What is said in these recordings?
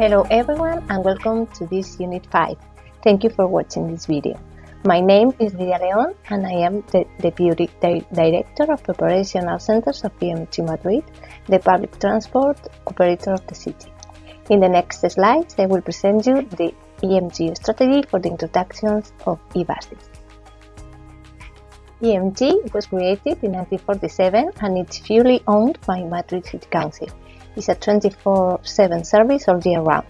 Hello everyone and welcome to this Unit 5. Thank you for watching this video. My name is Lidia Leon and I am the Deputy Di Director of Operational Centers of EMT Madrid, the public transport operator of the city. In the next slides I will present you the EMT strategy for the introductions of e-buses. EMT was created in 1947 and it's fully owned by Madrid City Council. It's a 24-7 service all year round.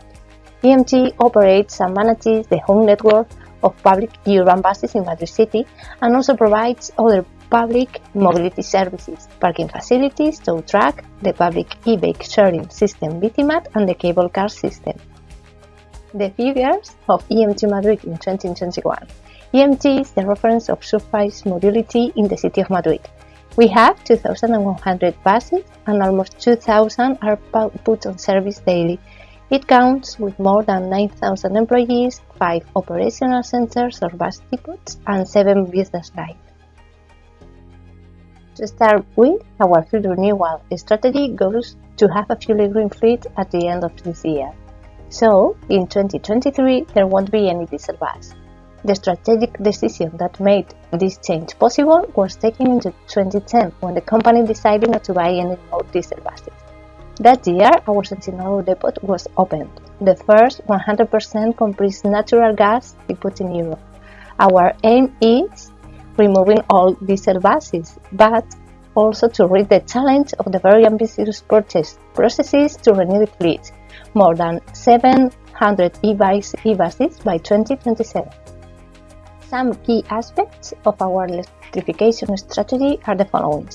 EMT operates and manages the home network of public urban buses in Madrid City and also provides other public mobility services, parking facilities, tow truck, the public e-bike sharing system BiciMAD and the cable car system. The figures of EMT Madrid in 2021 EMT is the reference of surface mobility in the city of Madrid. We have 2,100 buses and almost 2,000 are put on service daily. It counts with more than 9,000 employees, 5 operational centers or bus depots, and 7 business lines. To start with, our fleet renewal strategy goes to have a fully green fleet at the end of this year. So, in 2023, there won't be any diesel bus. The strategic decision that made this change possible was taken in 2010 when the company decided not to buy any more diesel buses. That year, our Sanchinarro depot was opened, the first 100% compressed natural gas depot in Europe. Our aim is removing all diesel buses, but also to reach the challenge of the very ambitious purchase processes to renew the fleet, more than 700 e-buses by 2027. Some key aspects of our electrification strategy are the following.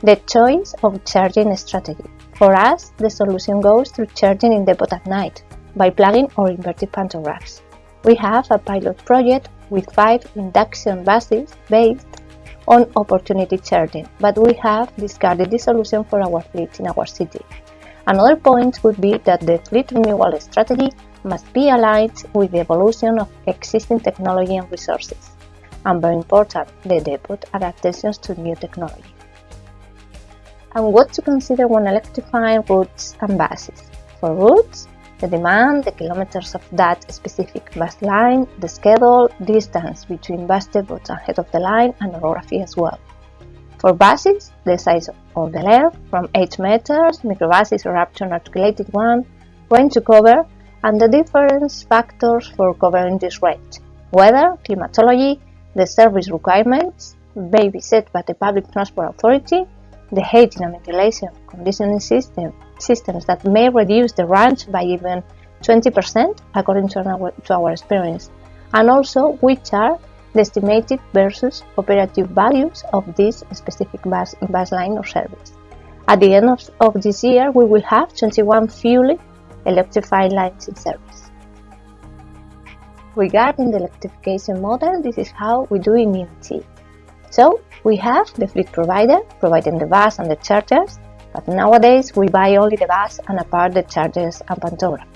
The choice of charging strategy. For us, the solution goes through charging in the depot at night by plugging or inverted pantographs. We have a pilot project with five induction buses based on opportunity charging, but we have discarded this solution for our fleet in our city. Another point would be that the fleet renewal strategy must be aligned with the evolution of existing technology and resources, and very important, the depot adaptations to new technology. And what to consider when electrifying routes and buses. For routes, the demand, the kilometers of that specific bus line, the schedule, distance between bus depots and head of the line, and orography as well. For buses, the size of the length, from 8 meters, microbuses or up to an articulated one, range to cover, and the different factors for covering this rate weather, climatology, the service requirements, be set by the public transport authority, the heating and ventilation conditioning system, systems that may reduce the range by even 20% according to our, to our experience, and also which are the estimated versus operative values of this specific bus, bus line or service. At the end of, of this year, we will have 21 fully electrified lines in service. Regarding the electrification model, this is how we do in EMT. So, we have the fleet provider providing the bus and the chargers, but nowadays we buy only the bus and apart the chargers and pantographs,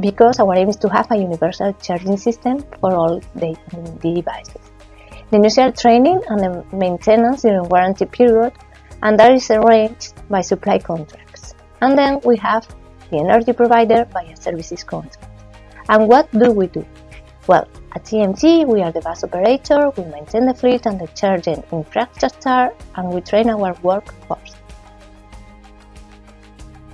because our aim is to have a universal charging system for all the, the devices. The initial training and the maintenance during warranty period, and that is arranged by supply contracts. And then we have the energy provider via services contract. And what do we do? Well, at EMT, we are the bus operator, we maintain the fleet and the charging infrastructure, and we train our workforce.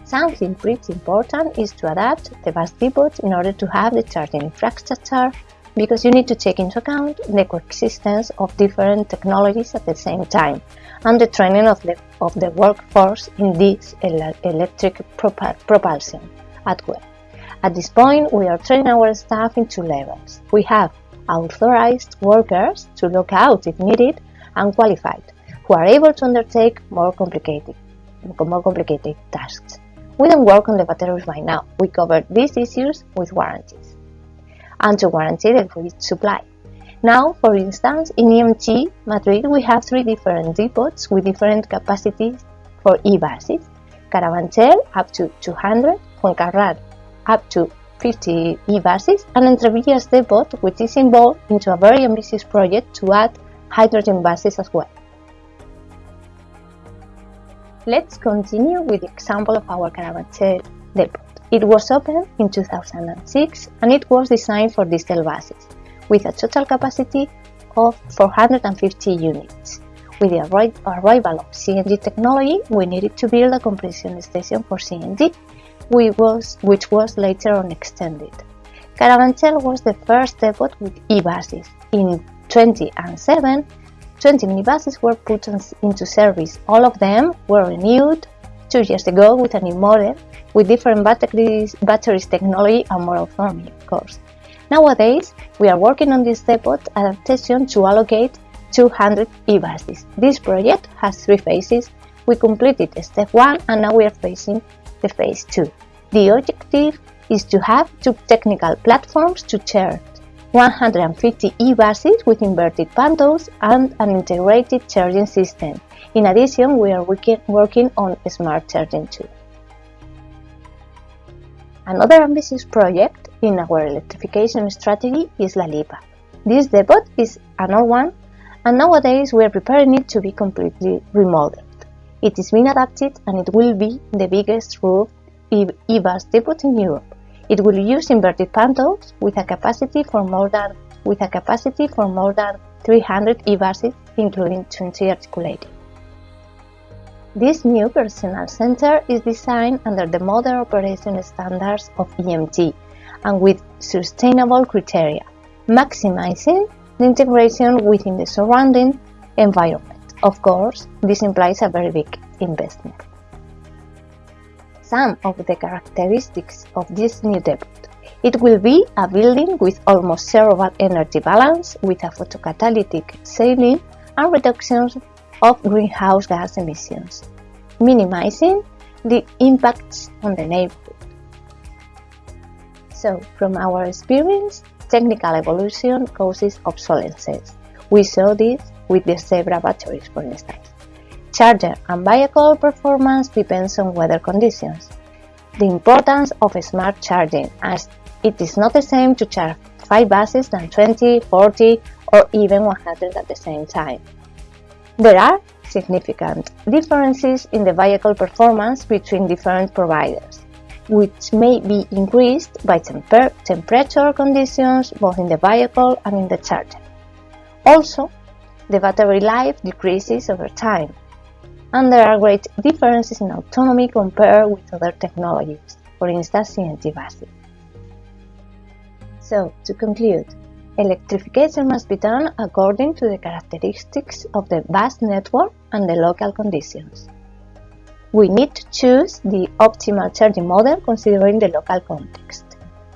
Something pretty important is to adapt the bus depots in order to have the charging infrastructure because you need to take into account the coexistence of different technologies at the same time and the training of the, of the workforce in this electric propulsion at well. At this point, we are training our staff in two levels. We have authorized workers to look out if needed and qualified, who are able to undertake more complicated, more complicated tasks. We don't work on the batteries right now. We cover these issues with warranties and to guarantee the grid supply. Now, for instance, in EMT Madrid we have three different depots with different capacities for e-buses. Carabanchel up to 200, Fuencarral up to 50 e-buses, and Entrevías depot which is involved into a very ambitious project to add hydrogen buses as well. Let's continue with the example of our Carabanchel depot. It was opened in 2006 and it was designed for diesel buses with a total capacity of 450 units. With the arrival of CNG technology, we needed to build a compression station for CNG, which was, which was later on extended. Carabanchel was the first depot with e-buses. In 2007, 20 minibuses were put into service. All of them were renewed two years ago with a new model with different batteries, batteries technology and more autonomy, of course. Nowadays, we are working on this depot adaptation to allocate 200 e-buses. This project has three phases. We completed step 1 and now we are facing the phase 2. The objective is to have two technical platforms to charge 150 e-buses with inverted pantos and an integrated charging system. In addition, we are working on smart charging too. Another ambitious project in our electrification strategy is La Elipa. This depot is an old one and nowadays we are preparing it to be completely remodeled. It is being adapted and it will be the biggest roof e-bus depot in Europe. It will use inverted pantos with a capacity for more than with a capacity for more than 300 e-buses, including 20 articulated. This new personal center is designed under the modern operation standards of EMT and with sustainable criteria, maximizing the integration within the surrounding environment. Of course, this implies a very big investment some of the characteristics of this new depot. It will be a building with almost zero energy balance with a photocatalytic ceiling and reductions of greenhouse gas emissions, minimizing the impacts on the neighborhood. So, from our experience, technical evolution causes obsolescence. We saw this with the Zebra batteries, for instance. Charger and vehicle performance depends on weather conditions. The importance of smart charging as it is not the same to charge 5 buses than 20, 40 or even 100 at the same time. There are significant differences in the vehicle performance between different providers, which may be increased by temper temperature conditions both in the vehicle and in the charger. Also, the battery life decreases over time, and there are great differences in autonomy compared with other technologies, for instance CNG buses. So, to conclude, electrification must be done according to the characteristics of the bus network and the local conditions. We need to choose the optimal charging model considering the local context.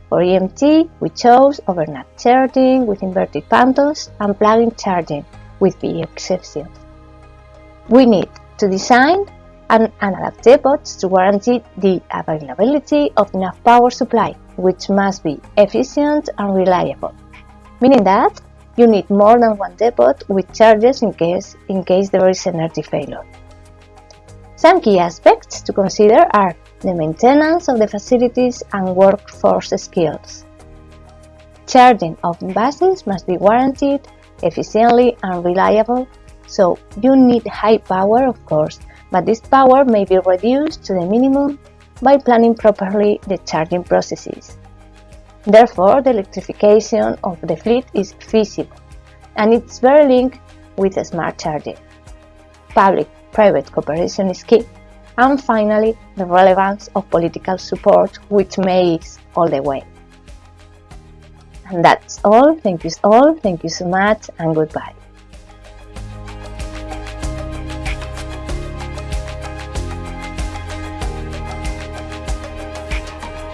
For EMT, we chose overnight charging with inverted pantos and plug-in charging with the exceptions. We need to design and, adapt depots to guarantee the availability of enough power supply, which must be efficient and reliable, meaning that you need more than one depot with charges in case, in case there is an energy failure. Some key aspects to consider are the maintenance of the facilities and workforce skills. Charging of buses must be guaranteed efficiently and reliable so you need high power, of course, but this power may be reduced to the minimum by planning properly the charging processes. Therefore, the electrification of the fleet is feasible, and it's very linked with smart charging. Public-private cooperation is key. And finally, the relevance of political support, which makes all the way. And that's all. Thank you all. Thank you so much, and goodbye.